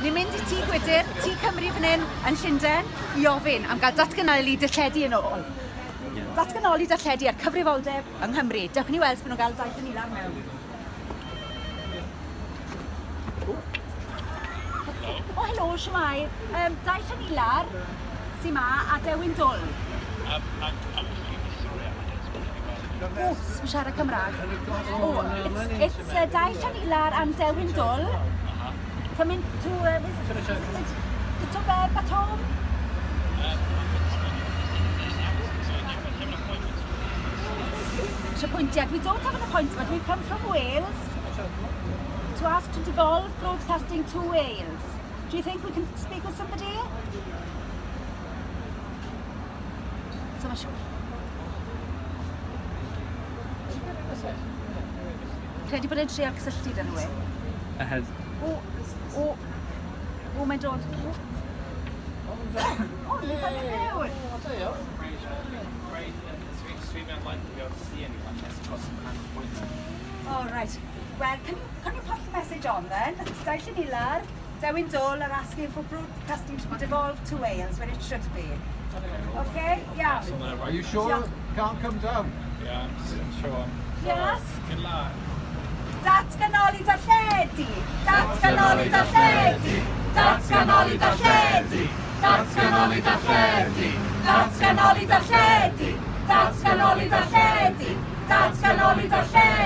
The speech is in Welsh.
Ni'n mynd i tŷ Gwydyr, tŷ Cymru fan hyn, yn Llundain, i ofyn am gael datganoli dylledu yn ôl. Yeah. Datganoli dylledu ar cyfrifoldeb yng Nghymru. Dewch ni weld bod nhw'n gael daith yn ilan mewn. O, helo, siamai. Um, daith yn ilar, sy'n ma, a dewin dwl. Um, I'm, I'm Wws, fi siarad Cymraeg. O, oh, it's, it's uh, daith yn ilar am dewin dwl coming to, uh, is, is, is, is, is to bed at home? appointed. We don't have an appointment. We've come from Wales to ask to devolve broadcasting to Wales. Do you think we can speak with somebody? So much. Credu bod e'n trio cysylltu dyn nhw. Ahead. O, my dod. oh, you've got your hair with. I'll tell oh, right. Well, can you, can you pop the message on then? It's Dyson Ilar, Dewin Dole are asking for broadcasting to be devolved to Wales when it should be. Okay? Yeah. Are you sure yeah. can't come down? Yeah, I'm sure. Yes? Good luck. Datganoli darlledu! Datganoli darlledu! datganoli darlledu, datganoli darlledu, datganoli darlledu, datganoli darlledu, datganoli darlledu.